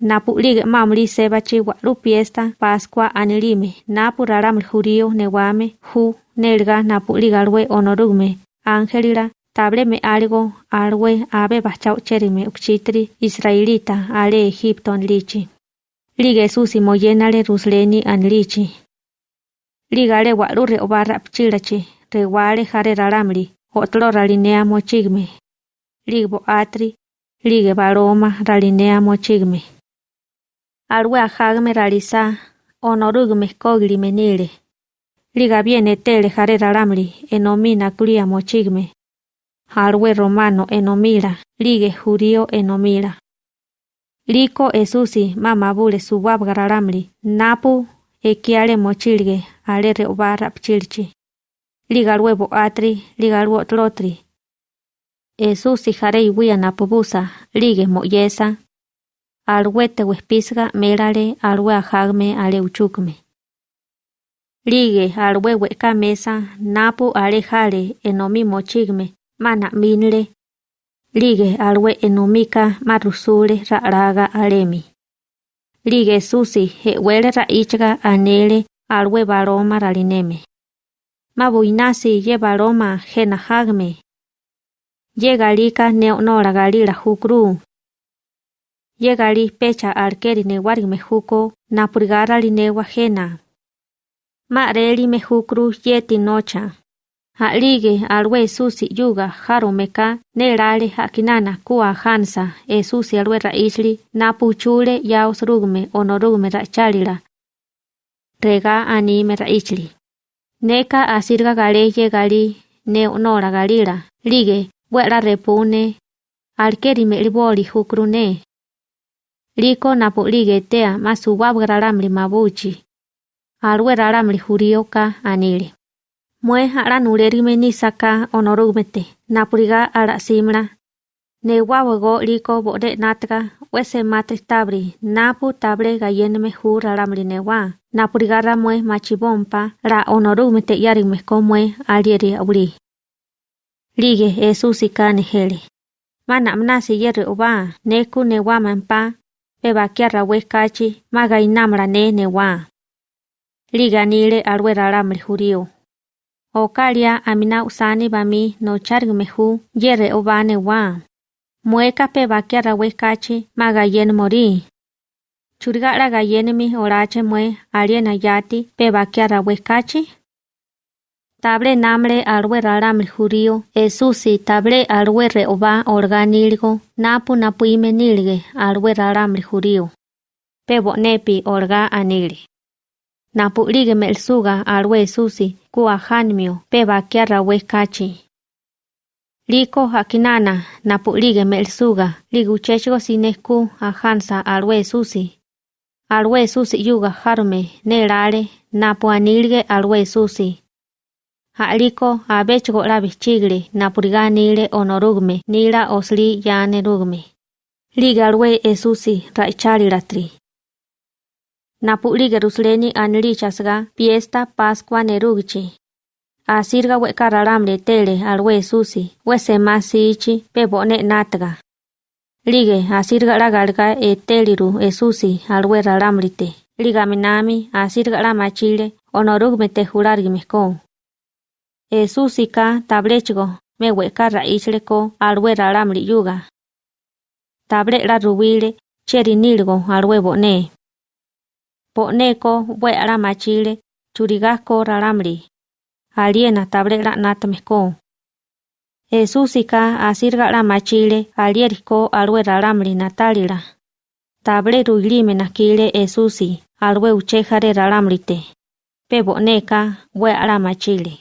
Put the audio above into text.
napu lige mamli sebachi waru fiesta Pascua anilime napu raramli jurío newame hu nelga napu ligalwe onorugme ángelila table me algo alwe abe bachau cherime ukchitri israelita ale Egipto anlichi. Lige susi moyenale rusleni anlichi. Ligale waru re obarra pchilachi rewale jare raramli otro ralinea mochigme. Ligbo atri lige baroma ralinea mochigme. Alwe ajagme realiza onorugme kogli menile. Liga viene tele jare raramli enomina kulia mochigme. Alwe romano enomila, lige judío enomila. Liko esusi mama bule subab gararamli, napu ekiale mochilge, ale reobarra pchilchi. Liga luego atri, liga luego tlotri. Esusi jare iwia napubusa, lige moyesa. Alwe te wespisga melale alwe ajagme ale uchukme. Lige alwe weka mesa, napu ale jale enomi mochigme, mana minle. Lige alwe enomika marusule raga alemi. Lige susi he wele raichga anele alwe baroma ralineme. Mabuinasi ye baroma jena hagme. Ye galika yegali pecha arkeri newari mejuko na purgara li newajena. Mareli mejukru yeti nocha. Alige alwe susi yuga jaro meka ne rale hakinana kua hansa e susi alwe raisli na puchule yaos rugme onorugme rachalila. Rega anime raisli. Neka asirga gale yegali ne onora galila. Lige, buela repune, alkeri liboli hukrune liko napo lige tea masu wabu raramli mabuchi. Alwe raramli hurioka anili. Mue ara nulerime nisaka onorumete, napuriga ara simra. Ne wabu go liko bode natra, wese matri tabri, napu tabre gayenme hu raramli newa. Napuriga ra mue machibompa, ra onorumete yarime komue alieri auli. Lige esu sikane hele. Manam nasi yeru oba, neku ne wamempa, mampa, peba kiara wekachi, maga inamra ne newa. Liga nile alwe raramri jurio. Okalia amina usani bami no chargmehu yere obane wa. Mueka pe bakiara wekachi magayen mori. Churigara gayenmi orache mue aliena yati pe bakiara wekachi. Table namre alwe raramri jurio esusi table alwe re oba organilgo napu napu imenilge alwe raramri jurio. Pe bonepi orga anili. Napu lige melsuga alwe susi kuwa hanmio pe bakiara wekachi. Liko hakinana napu lige melsuga ligu chechgo sineku a hansa alwe susi. Alwe susi yuga harme nerale napu anilge alwe susi. aliko abechgo la bichigle napuriga nile onorugme nila osli yane rugme. Ligalwe esusi raichari ratri. Napuli gerusleni anli chasga fiesta pascua nerugchi. Asirga we kararamle tele alwe esusi, we semasiichi pebone natga. Lige asirga la galga eteliru esusi alwe raramlite. Ligaminami asirga la machile onorugme te jurargi. Jurargime ko. Esusi ka tablechgo me weka raichleko alwe raramli yuga. Table la rubile cherinilgo alwe bone. Poneko bue ara machile, churigasco raramri. Aliena tabrera natmesko. Esusika asirga la machile, alieriko alwe raramri natalira. Table ruilime nakile esusi, alwe uchejare raramrite. Peboneka bue ara machile.